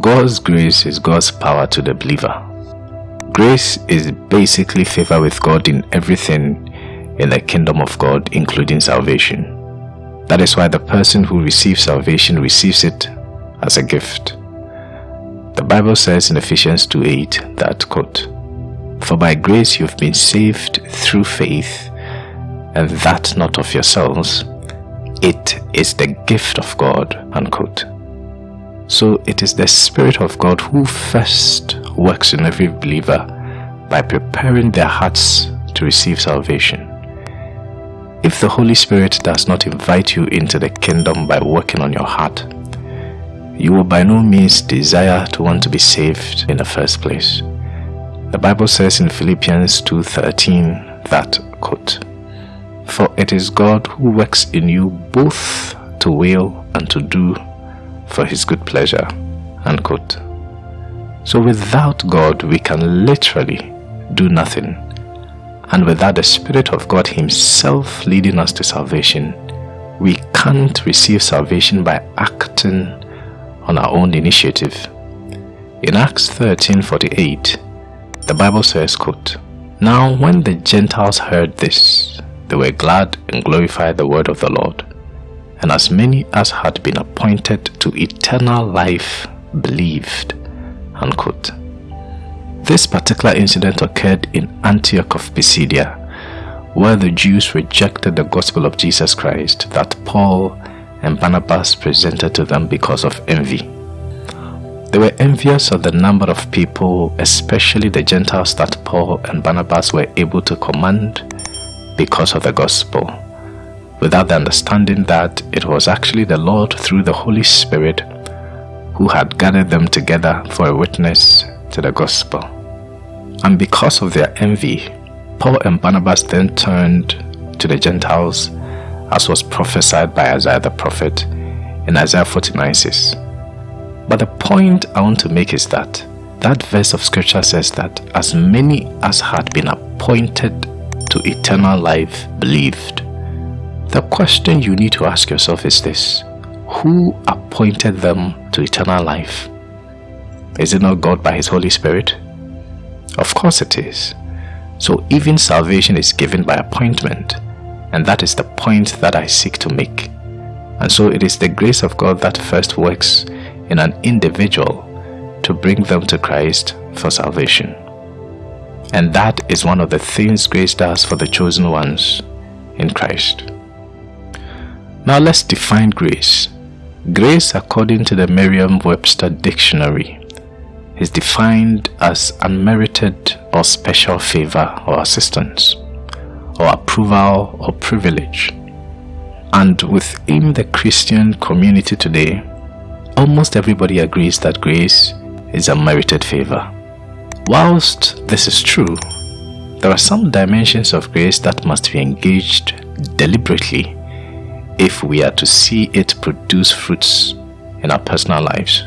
God's grace is God's power to the believer. Grace is basically favor with God in everything in the kingdom of God, including salvation. That is why the person who receives salvation receives it as a gift. The Bible says in Ephesians 2:8 that quote, For by grace you've been saved through faith, and that not of yourselves. It is the gift of God. Unquote. So it is the Spirit of God who first works in every believer by preparing their hearts to receive salvation. If the Holy Spirit does not invite you into the kingdom by working on your heart, you will by no means desire to want to be saved in the first place. The Bible says in Philippians 2.13 that, quote, For it is God who works in you both to will and to do for his good pleasure, unquote. So without God, we can literally do nothing. And without the Spirit of God himself leading us to salvation, we can't receive salvation by acting on our own initiative. In Acts 13:48, the Bible says, quote, Now when the Gentiles heard this, they were glad and glorified the word of the Lord. And as many as had been appointed to eternal life believed. Unquote. This particular incident occurred in Antioch of Pisidia, where the Jews rejected the gospel of Jesus Christ that Paul and Barnabas presented to them because of envy. They were envious of the number of people, especially the Gentiles that Paul and Barnabas were able to command because of the gospel, without the understanding that it was actually the Lord through the Holy Spirit who had gathered them together for a witness to the gospel. And because of their envy, Paul and Barnabas then turned to the Gentiles as was prophesied by Isaiah the prophet in Isaiah 49 6. But the point I want to make is that that verse of scripture says that as many as had been appointed to eternal life believed. The question you need to ask yourself is this Who appointed them to eternal life? Is it not God by His Holy Spirit? Of course it is. So even salvation is given by appointment. And that is the point that I seek to make. And so it is the grace of God that first works in an individual to bring them to Christ for salvation. And that is one of the things grace does for the chosen ones in Christ. Now let's define grace. Grace, according to the Merriam Webster Dictionary, is defined as unmerited or special favor or assistance or approval or privilege. And within the Christian community today, almost everybody agrees that grace is a merited favor. Whilst this is true, there are some dimensions of grace that must be engaged deliberately if we are to see it produce fruits in our personal lives.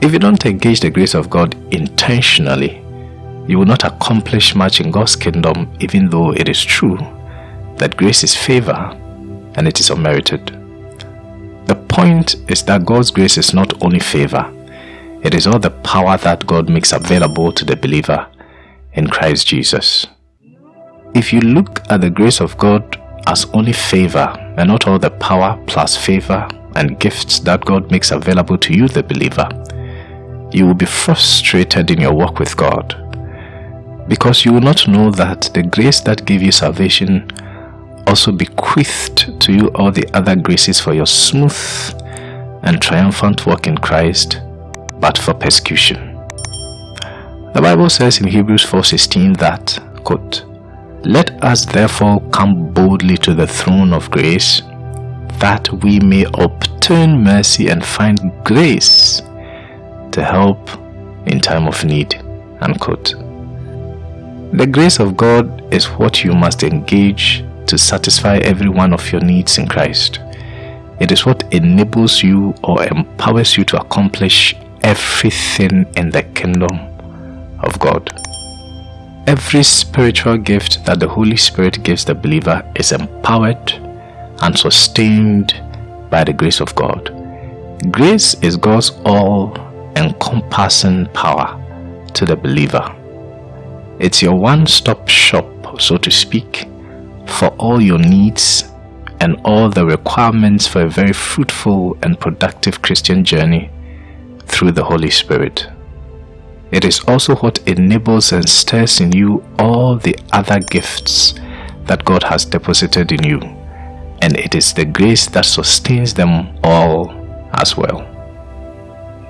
If you don't engage the grace of God intentionally, you will not accomplish much in God's kingdom even though it is true that grace is favor and it is unmerited. The point is that God's grace is not only favor, it is all the power that God makes available to the believer in Christ Jesus. If you look at the grace of God as only favor and not all the power plus favor and gifts that God makes available to you, the believer, you will be frustrated in your walk with God because you will not know that the grace that gave you salvation also bequeathed to you all the other graces for your smooth and triumphant walk in Christ, but for persecution. The Bible says in Hebrews 4.16 that, quote, Let us therefore come boldly to the throne of grace, that we may obtain mercy and find grace to help in time of need. Unquote. The grace of God is what you must engage to satisfy every one of your needs in Christ. It is what enables you or empowers you to accomplish everything in the kingdom of God. Every spiritual gift that the Holy Spirit gives the believer is empowered and sustained by the grace of God. Grace is God's all encompassing power to the believer. It's your one stop shop, so to speak, for all your needs and all the requirements for a very fruitful and productive Christian journey through the Holy Spirit. It is also what enables and stirs in you all the other gifts that God has deposited in you. And it is the grace that sustains them all as well.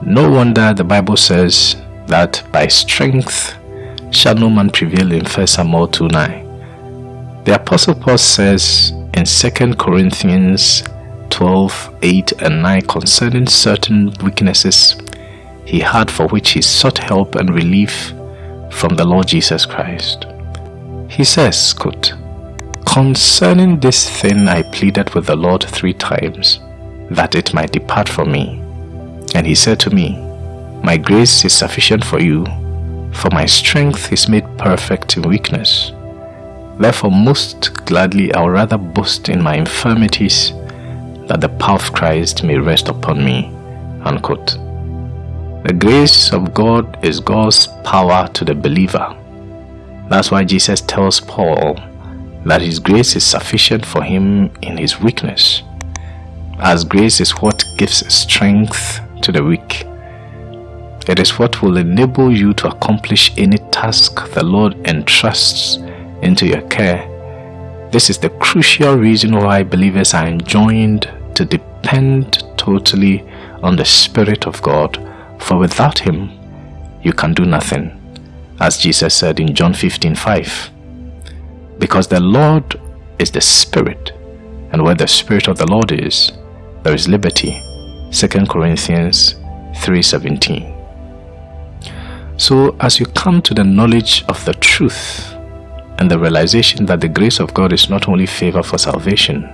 No wonder the Bible says that by strength shall no man prevail in 1 Samuel 2 9. The Apostle Paul says in 2 Corinthians 12 8 and 9 concerning certain weaknesses he had for which he sought help and relief from the Lord Jesus Christ. He says, quote, Concerning this thing I pleaded with the Lord three times, that it might depart from me. And he said to me, My grace is sufficient for you, for my strength is made perfect in weakness. Therefore most gladly I will rather boast in my infirmities, that the power of Christ may rest upon me. Unquote. The grace of God is God's power to the believer. That's why Jesus tells Paul that his grace is sufficient for him in his weakness, as grace is what gives strength to the weak. It is what will enable you to accomplish any task the Lord entrusts into your care. This is the crucial reason why believers are enjoined to depend totally on the Spirit of God for without him, you can do nothing, as Jesus said in John 15 5. Because the Lord is the Spirit, and where the Spirit of the Lord is, there is liberty. 2 Corinthians 3:17. So as you come to the knowledge of the truth and the realization that the grace of God is not only favor for salvation,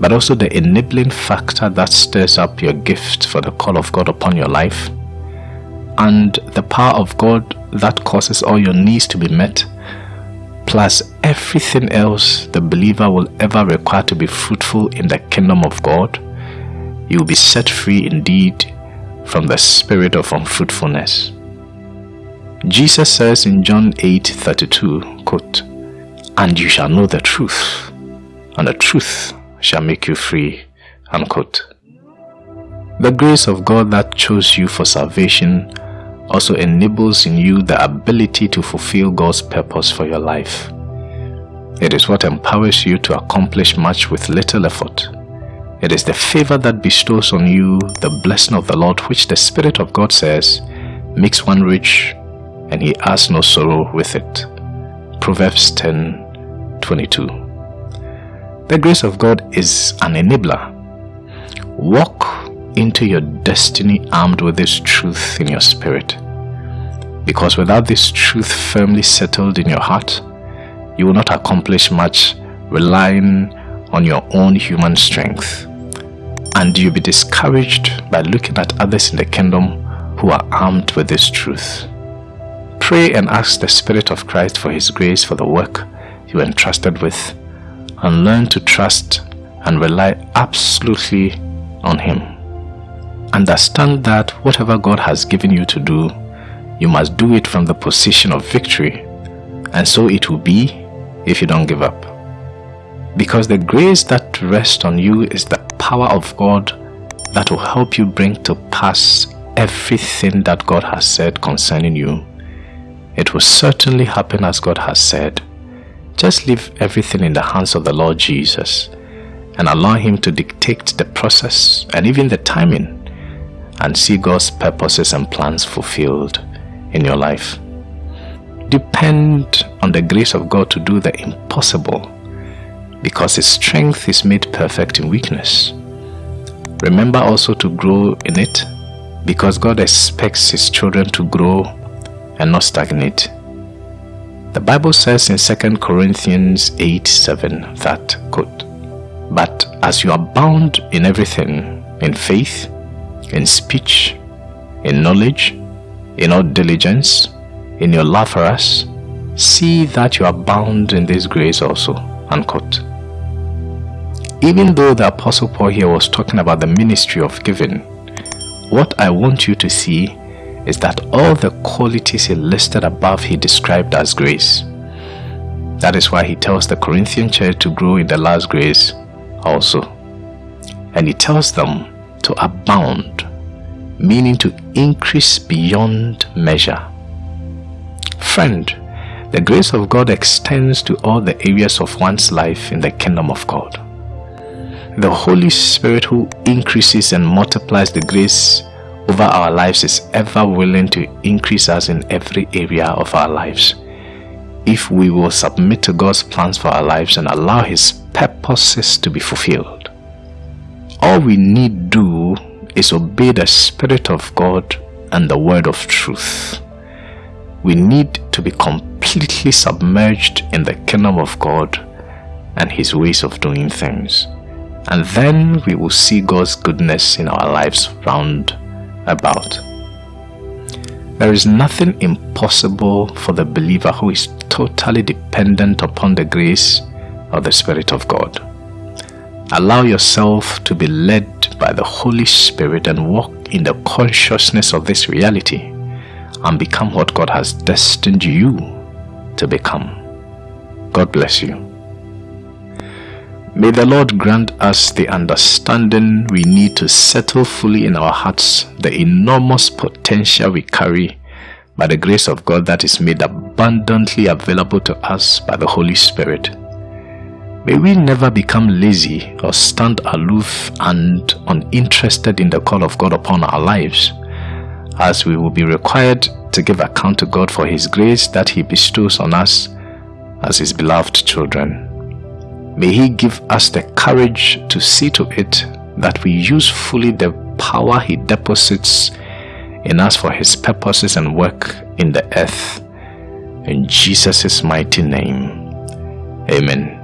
but also the enabling factor that stirs up your gift for the call of God upon your life, and the power of God that causes all your needs to be met, plus everything else the believer will ever require to be fruitful in the kingdom of God, you will be set free indeed from the spirit of unfruitfulness. Jesus says in John 8:32, quote, "And you shall know the truth, and the truth shall make you free." Unquote. The grace of God that chose you for salvation also enables in you the ability to fulfill God's purpose for your life. It is what empowers you to accomplish much with little effort. It is the favor that bestows on you the blessing of the Lord which the Spirit of God says makes one rich and he has no sorrow with it. Proverbs 10 22. The grace of God is an enabler. Walk into your destiny armed with this truth in your spirit. Because without this truth firmly settled in your heart, you will not accomplish much relying on your own human strength. And you'll be discouraged by looking at others in the kingdom who are armed with this truth. Pray and ask the Spirit of Christ for His grace for the work you are entrusted with and learn to trust and rely absolutely on Him. Understand that whatever God has given you to do, you must do it from the position of victory. And so it will be if you don't give up. Because the grace that rests on you is the power of God that will help you bring to pass everything that God has said concerning you. It will certainly happen as God has said. Just leave everything in the hands of the Lord Jesus and allow Him to dictate the process and even the timing and see God's purposes and plans fulfilled in your life. Depend on the grace of God to do the impossible because His strength is made perfect in weakness. Remember also to grow in it because God expects His children to grow and not stagnate. The Bible says in 2 Corinthians 8 7 that, quote, But as you are bound in everything, in faith, in speech, in knowledge, in all diligence, in your love for us, see that you are bound in this grace also. Unquote. Even though the Apostle Paul here was talking about the ministry of giving, what I want you to see is that all the qualities he listed above he described as grace. That is why he tells the Corinthian church to grow in the last grace also. And he tells them to abound, meaning to increase beyond measure. Friend, the grace of God extends to all the areas of one's life in the kingdom of God. The Holy Spirit who increases and multiplies the grace over our lives is ever willing to increase us in every area of our lives. If we will submit to God's plans for our lives and allow His purposes to be fulfilled. All we need do is obey the Spirit of God and the word of truth. We need to be completely submerged in the kingdom of God and His ways of doing things. And then we will see God's goodness in our lives round about. There is nothing impossible for the believer who is totally dependent upon the grace of the Spirit of God. Allow yourself to be led by the Holy Spirit and walk in the consciousness of this reality and become what God has destined you to become. God bless you. May the Lord grant us the understanding we need to settle fully in our hearts the enormous potential we carry by the grace of God that is made abundantly available to us by the Holy Spirit. May we never become lazy or stand aloof and uninterested in the call of God upon our lives, as we will be required to give account to God for His grace that He bestows on us as His beloved children. May He give us the courage to see to it that we use fully the power He deposits in us for His purposes and work in the earth. In Jesus' mighty name, Amen.